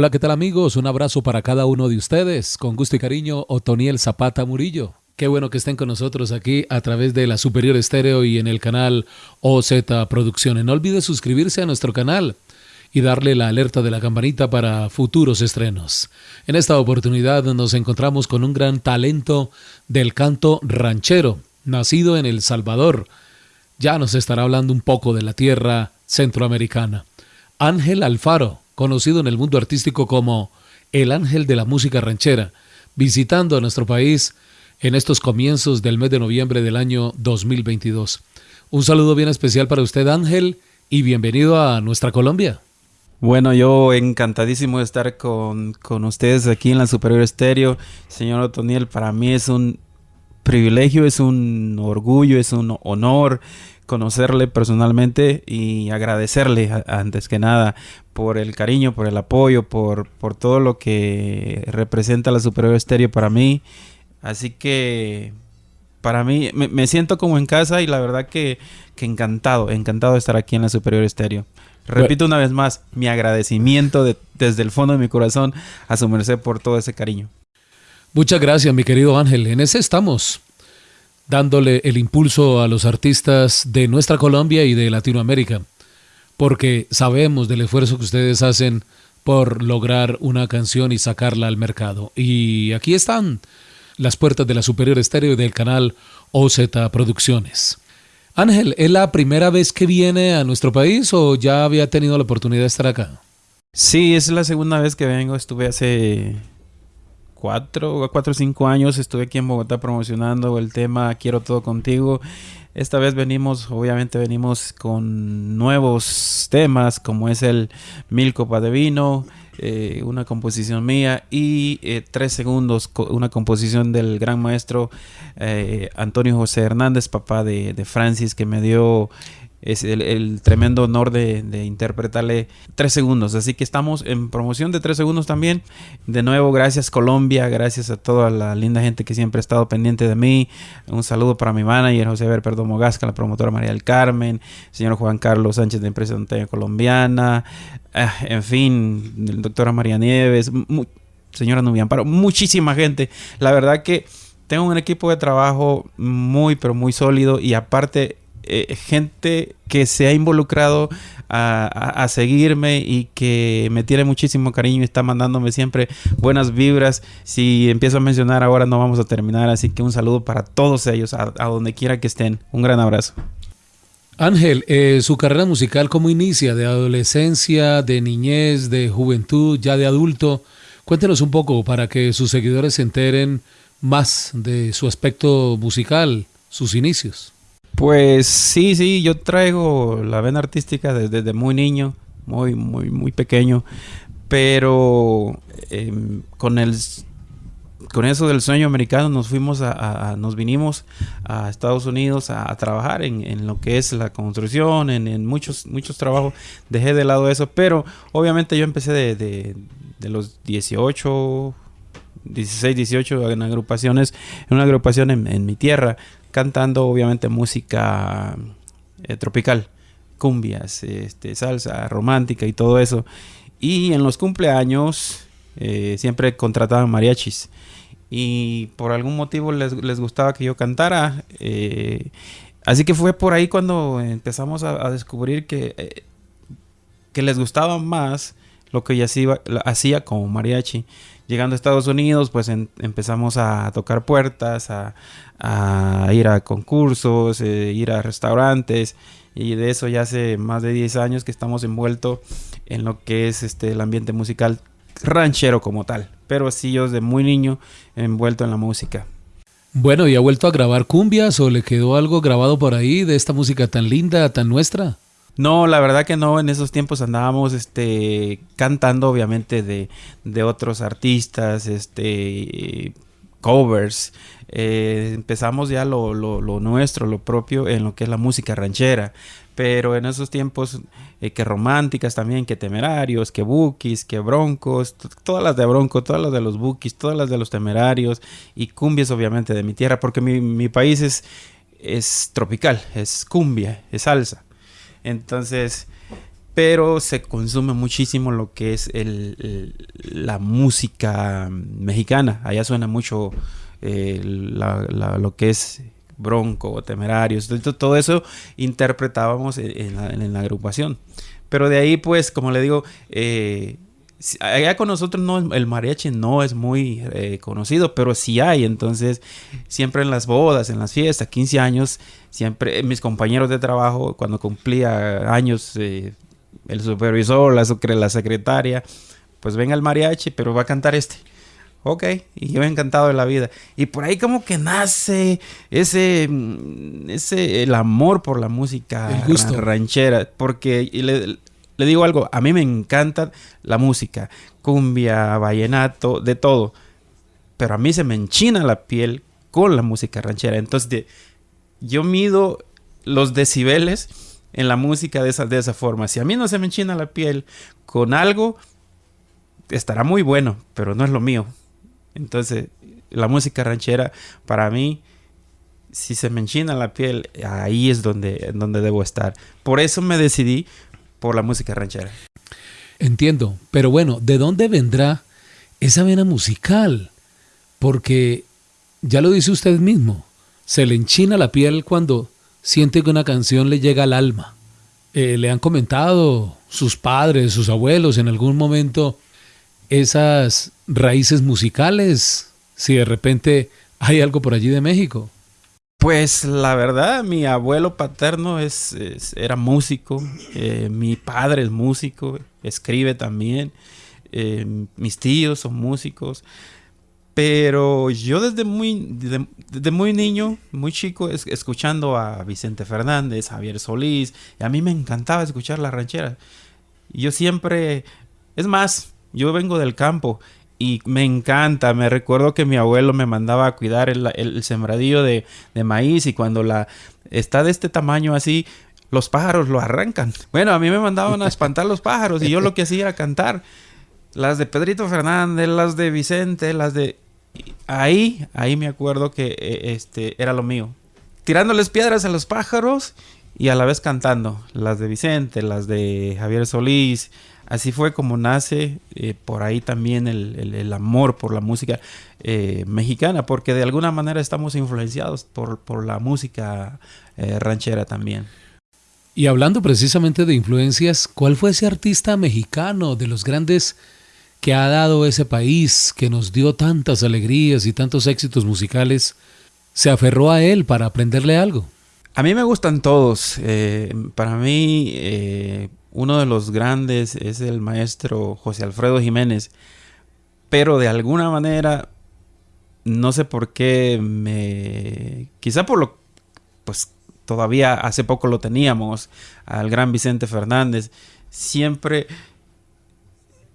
Hola, ¿qué tal amigos? Un abrazo para cada uno de ustedes. Con gusto y cariño, Otoniel Zapata Murillo. Qué bueno que estén con nosotros aquí a través de la Superior Estéreo y en el canal OZ Producciones. No olvide suscribirse a nuestro canal y darle la alerta de la campanita para futuros estrenos. En esta oportunidad nos encontramos con un gran talento del canto ranchero, nacido en El Salvador. Ya nos estará hablando un poco de la tierra centroamericana. Ángel Alfaro, conocido en el mundo artístico como el ángel de la música ranchera, visitando a nuestro país en estos comienzos del mes de noviembre del año 2022. Un saludo bien especial para usted Ángel y bienvenido a nuestra Colombia. Bueno, yo encantadísimo de estar con, ustedes aquí en la Superior Estéreo. Señor Otoniel, para mí es un privilegio, es un orgullo, es un honor conocerle personalmente y agradecerle antes que nada por el cariño, por el apoyo, por, por todo lo que representa la Superior Estéreo para mí Así que para mí me, siento como en casa y la verdad que, encantado, encantado de estar aquí en la Superior Estéreo. Repito una vez más, mi agradecimiento desde el fondo de mi corazón a su merced por todo ese cariño. Muchas gracias, mi querido Ángel. En ese estamos, dándole el impulso a los artistas de nuestra Colombia y de Latinoamérica, porque sabemos del esfuerzo que ustedes hacen por lograr una canción y sacarla al mercado. Y aquí están las puertas de la Superior Estéreo del canal OZ Producciones. Ángel, ¿es la primera vez que viene a nuestro país o ya había tenido la oportunidad de estar acá? Sí, es la segunda vez que vengo. Estuve hace cuatro, cuatro o cinco años. Estuve aquí en Bogotá promocionando el tema Quiero todo contigo. Esta vez venimos, obviamente venimos con nuevos temas como es el Mil Copas de Vino, eh, una composición mía y eh, tres segundos, una composición del gran maestro eh, Antonio José Hernández, papá de, de Francis, que me dio es el, tremendo honor de, interpretarle tres segundos. Así que estamos en promoción de tres segundos también. De nuevo, gracias Colombia, gracias a toda la linda gente que siempre ha estado pendiente de mí. Un saludo para mi manager José Ver Perdomo Gasca, la promotora María del Carmen, señor Juan Carlos Sánchez de Empresa Montaña Colombiana, ah, en fin, doctora María Nieves, señora Nubian Paro, muchísima gente. La verdad que tengo un equipo de trabajo muy, pero muy sólido y aparte eh, gente que se ha involucrado a, seguirme y que me tiene muchísimo cariño y está mandándome siempre buenas vibras. Si empiezo a mencionar ahora no vamos a terminar, así que un saludo para todos ellos, a, donde quiera que estén. Un gran abrazo. Ángel, eh, su carrera musical, ¿cómo inicia? ¿De adolescencia, de niñez, de juventud, ya de adulto? Cuéntenos un poco para que sus seguidores se enteren más de su aspecto musical, sus inicios. Pues sí, sí, yo traigo la vena artística desde, muy niño, muy, muy, muy pequeño, pero em, con el con eso del sueño americano nos fuimos a, nos vinimos a Estados Unidos a, trabajar en, lo que es la construcción, en, muchos, muchos trabajos. Dejé de lado eso, pero obviamente yo empecé de, de los 18, 16, 18 en agrupaciones, en una agrupación en, mi tierra, cantando obviamente música eh, tropical, cumbias, este, salsa, romántica y todo eso. Y en los cumpleaños eh, siempre contrataban mariachis. Y por algún motivo les, gustaba que yo cantara. Eh, así que fue por ahí cuando empezamos a, descubrir que, que les gustaba más lo que yo hacía, hacía como mariachi llegando a Estados Unidos, pues empezamos a tocar puertas, a, ir a concursos, eh, ir a restaurantes. Y de eso ya hace más de 10 años que estamos envueltos en lo que es este, el ambiente musical ranchero como tal. Pero sí yo desde muy niño envuelto en la música. Bueno, ¿y ha vuelto a grabar cumbias o le quedó algo grabado por ahí de esta música tan linda, tan nuestra? No, la verdad que no. En esos tiempos andábamos este, cantando, obviamente, de, de otros artistas, este, covers. Eh, empezamos ya lo, lo, lo, nuestro, lo propio, en lo que es la música ranchera. Pero en esos tiempos, eh, que románticas también, que temerarios, que bookies, que broncos, todas las de bronco, todas las de los bookies, todas las de los temerarios y cumbias, obviamente, de mi tierra, porque mi, mi país es, es tropical, es cumbia, es salsa. Entonces, pero se consume muchísimo lo que es el, la música mexicana. Allá suena mucho eh, lo que es Bronco, Temerarios, todo eso interpretábamos en, la, agrupación. Pero de ahí, pues, como le digo, eh, allá con nosotros no, el mariachi no es muy eh, conocido, pero sí hay. Entonces, siempre en las bodas, en las fiestas, 15 años, siempre mis compañeros de trabajo, cuando cumplía años, eh, el supervisor, la, la secretaria, pues venga el mariachi, pero va a cantar este. Ok, y yo he encantado de la vida. Y por ahí como que nace ese, mm, ese el amor por la música ranchera. Porque le, le, digo algo, a mí me encanta la música, cumbia, vallenato, de todo. Pero a mí se me enchina la piel con la música ranchera. Entonces yo mido los decibeles en la música de esa, de esa forma. Si a mí no se me enchina la piel con algo, estará muy bueno, pero no es lo mío. Entonces, la música ranchera, para mí, si se me enchina la piel, ahí es donde, donde debo estar. Por eso me decidí por la música ranchera. Entiendo, pero bueno, ¿de dónde vendrá esa vena musical? Porque, ya lo dice usted mismo, se le enchina la piel cuando siente que una canción le llega al alma. Eh, le han comentado sus padres, sus abuelos en algún momento esas raíces musicales? Si de repente hay algo por allí de México. Pues la verdad, mi abuelo paterno es, era músico, eh, mi padre es músico, escribe también, eh, mis tíos son músicos, pero yo desde muy, desde, muy niño, muy chico, escuchando a Vicente Fernández, Javier Solís, y a mí me encantaba escuchar la ranchera. Yo siempre, es más, yo vengo del campo y me encanta. Me recuerdo que mi abuelo me mandaba a cuidar el, sembradío de, maíz y cuando la está de este tamaño así, los pájaros lo arrancan. Bueno, a mí me mandaban a espantar los pájaros y yo lo que hacía era cantar. Las de Pedrito Fernández, las de Vicente, las de... Ahí, ahí me acuerdo que eh, este era lo mío. Tirándoles piedras a los pájaros y a la vez cantando. Las de Vicente, las de Javier Solís, Así fue como nace eh, por ahí también el, amor por la música eh, mexicana, porque de alguna manera estamos influenciados por, la música eh, ranchera también. Y hablando precisamente de influencias, ¿cuál fue ese artista mexicano de los grandes que ha dado ese país, que nos dio tantas alegrías y tantos éxitos musicales? ¿Se aferró a él para aprenderle algo? A mí me gustan todos. para mí, uno de los grandes es el maestro José Alfredo Jiménez, pero de alguna manera, no sé por qué me... Quizá por lo... Pues todavía hace poco lo teníamos, al gran Vicente Fernández, siempre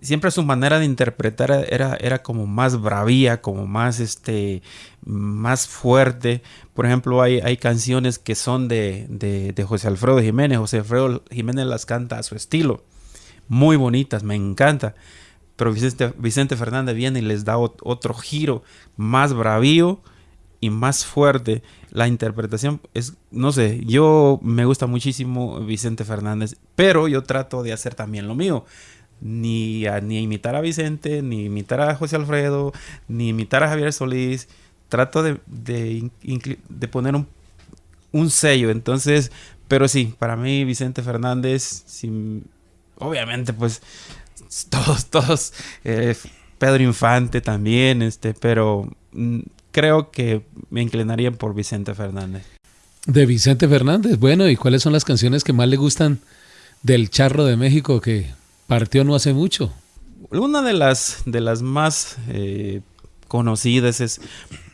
siempre su manera de interpretar era, era como más bravía, como más, este, más fuerte. Por ejemplo, hay, hay canciones que son de, de, José Alfredo Jiménez. José Alfredo Jiménez las canta a su estilo. Muy bonitas, me encanta. Pero Vicente, Vicente Fernández viene y les da otro giro más bravío y más fuerte. La interpretación es, no sé, yo me gusta muchísimo Vicente Fernández, pero yo trato de hacer también lo mío ni ni imitar a Vicente, ni imitar a José Alfredo, ni imitar a Javier Solís. Trato de, de, poner un, un, sello. Entonces, pero sí, para mí Vicente Fernández, obviamente pues todos, todos, eh, Pedro Infante también, este, pero mm, creo que me inclinaría por Vicente Fernández. De Vicente Fernández, bueno, ¿y cuáles son las canciones que más le gustan del Charro de México que Partió no hace mucho. Una de las, de las más eh, conocidas es,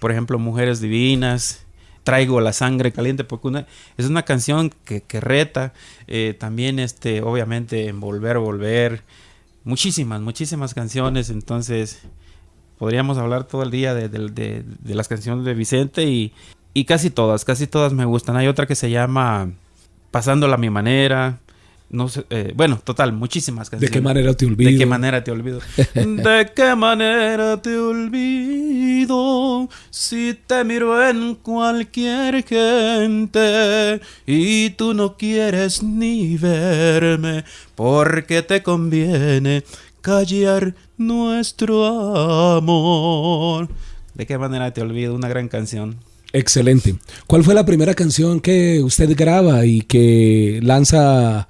por ejemplo, Mujeres Divinas. Traigo la sangre caliente porque es una canción que, reta. Eh, también, este, obviamente, Volver, Volver. Muchísimas, muchísimas canciones. Entonces, podríamos hablar todo el día de, las canciones de Vicente y, y, casi todas, casi todas me gustan. Hay otra que se llama Pasándola a mi manera no sé, eh, bueno, total, muchísimas canciones. ¿De qué manera te olvido? ¿De qué manera te olvido? ¿De qué manera te olvido si te miro en cualquier gente y tú no quieres ni verme porque te conviene callar nuestro amor? ¿De qué manera te olvido? Una gran canción. Excelente. ¿Cuál fue la primera canción que usted graba y que lanza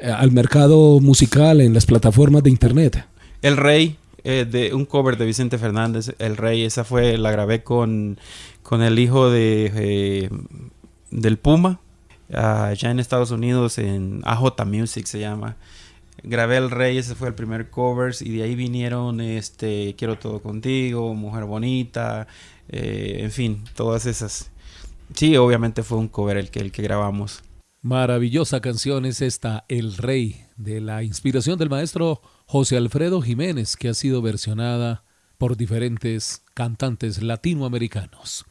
al mercado musical en las plataformas de internet? El Rey, eh, de un cover de Vicente Fernández, El Rey, esa fue, la grabé con, con el hijo de eh, del Puma, allá en Estados Unidos, en AJ Music se llama. Grabé El Rey, ese fue el primer cover, y de ahí vinieron este Quiero Todo Contigo, Mujer Bonita, eh, en fin, todas esas. Sí, obviamente fue un cover el que, el que grabamos. Maravillosa canción es esta, El Rey, de la inspiración del maestro José Alfredo Jiménez, que ha sido versionada por diferentes cantantes latinoamericanos.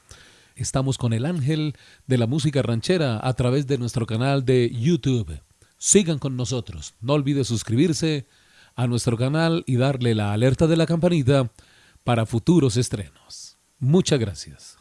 Estamos con el ángel de la música ranchera a través de nuestro canal de YouTube. Sigan con nosotros. No olvide suscribirse a nuestro canal y darle la alerta de la campanita para futuros estrenos. Muchas gracias.